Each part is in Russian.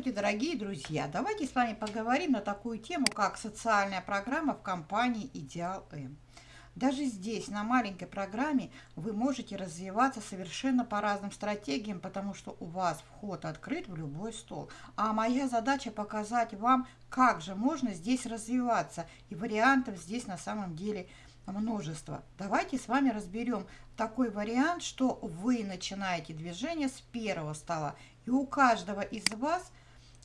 Здравствуйте, дорогие друзья! Давайте с вами поговорим на такую тему, как социальная программа в компании «Идеал М». Даже здесь, на маленькой программе, вы можете развиваться совершенно по разным стратегиям, потому что у вас вход открыт в любой стол. А моя задача показать вам, как же можно здесь развиваться. И вариантов здесь на самом деле множество. Давайте с вами разберем такой вариант, что вы начинаете движение с первого стола. И у каждого из вас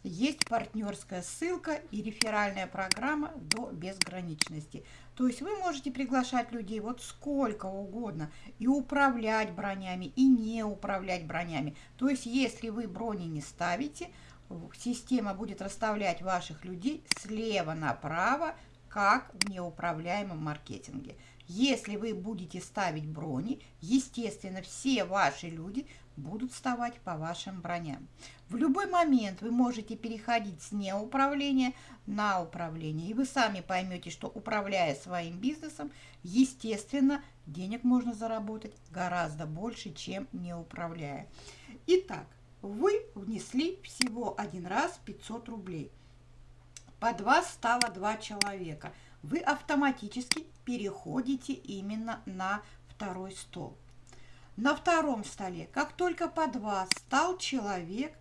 есть партнерская ссылка и реферальная программа до безграничности. То есть вы можете приглашать людей вот сколько угодно и управлять бронями, и не управлять бронями. То есть если вы брони не ставите, система будет расставлять ваших людей слева направо, как в неуправляемом маркетинге. Если вы будете ставить брони, естественно, все ваши люди будут вставать по вашим броням. В любой момент вы можете переходить с неуправления на управление. И вы сами поймете, что управляя своим бизнесом, естественно, денег можно заработать гораздо больше, чем не управляя. Итак, вы внесли всего один раз 500 рублей. Под вас стало два человека. Вы автоматически переходите именно на второй стол. На втором столе, как только под вас стал человек,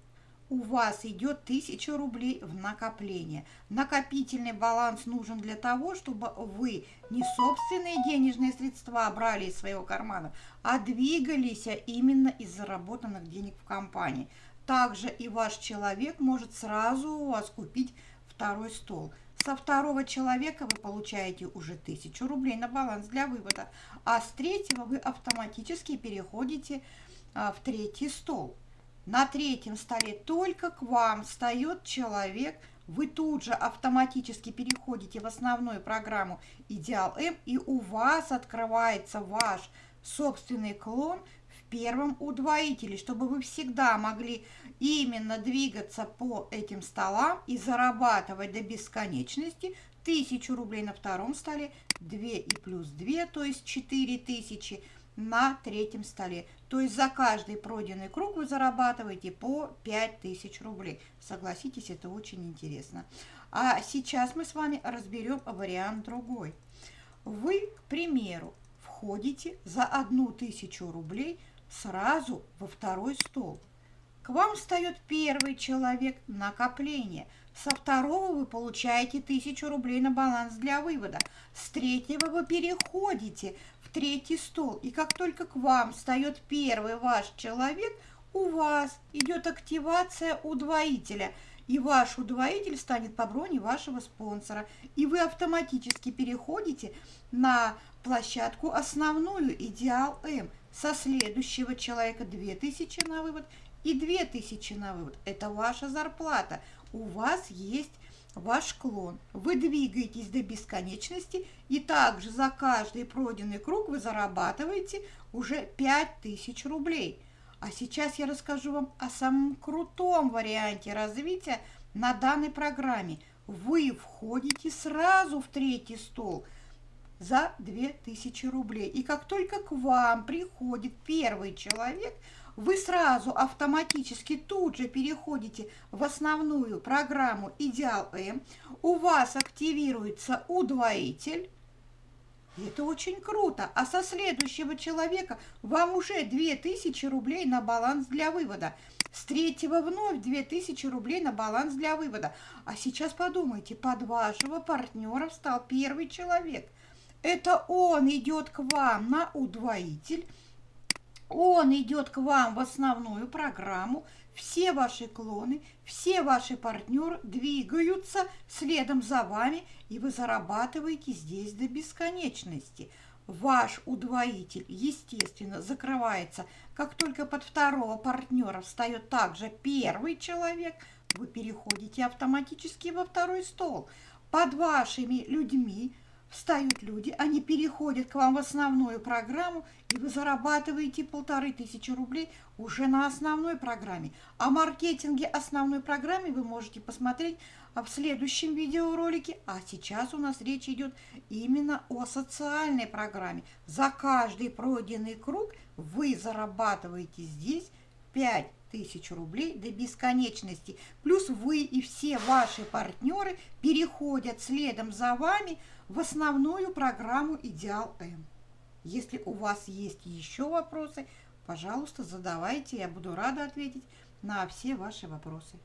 у вас идет 1000 рублей в накопление. Накопительный баланс нужен для того, чтобы вы не собственные денежные средства брали из своего кармана, а двигались именно из заработанных денег в компании. Также и ваш человек может сразу у вас купить второй стол – со второго человека вы получаете уже 1000 рублей на баланс для вывода, а с третьего вы автоматически переходите а, в третий стол. На третьем столе только к вам встает человек, вы тут же автоматически переходите в основную программу Идеал М, и у вас открывается ваш собственный клон первом удвоителе, чтобы вы всегда могли именно двигаться по этим столам и зарабатывать до бесконечности 1000 рублей на втором столе, 2 и плюс 2, то есть 4000 на третьем столе. То есть за каждый пройденный круг вы зарабатываете по 5000 рублей. Согласитесь, это очень интересно. А сейчас мы с вами разберем вариант другой. Вы, к примеру, входите за 1000 рублей сразу во второй стол. К вам встает первый человек накопление. Со второго вы получаете тысячу рублей на баланс для вывода. С третьего вы переходите в третий стол. И как только к вам встает первый ваш человек, у вас идет активация удвоителя. И ваш удвоитель станет по броне вашего спонсора. И вы автоматически переходите на площадку основную «Идеал М». Со следующего человека 2000 на вывод – и 2000 на вывод. Это ваша зарплата. У вас есть ваш клон. Вы двигаетесь до бесконечности, и также за каждый пройденный круг вы зарабатываете уже 5000 рублей. А сейчас я расскажу вам о самом крутом варианте развития на данной программе. Вы входите сразу в третий стол за 2000 рублей. И как только к вам приходит первый человек – вы сразу автоматически тут же переходите в основную программу Идеал М, у вас активируется удвоитель, это очень круто. А со следующего человека вам уже 2000 рублей на баланс для вывода. С третьего вновь 2000 рублей на баланс для вывода. А сейчас подумайте, под вашего партнера встал первый человек. Это он идет к вам на удвоитель он идет к вам в основную программу, все ваши клоны, все ваши партнеры двигаются следом за вами, и вы зарабатываете здесь до бесконечности. Ваш удвоитель, естественно, закрывается, как только под второго партнера встает также первый человек, вы переходите автоматически во второй стол. Под вашими людьми встают люди, они переходят к вам в основную программу, и вы зарабатываете полторы тысячи рублей уже на основной программе. О маркетинге основной программе вы можете посмотреть в следующем видеоролике. А сейчас у нас речь идет именно о социальной программе. За каждый пройденный круг вы зарабатываете здесь 5 тысяч рублей до бесконечности. Плюс вы и все ваши партнеры переходят следом за вами в основную программу «Идеал М». Если у вас есть еще вопросы, пожалуйста, задавайте, я буду рада ответить на все ваши вопросы.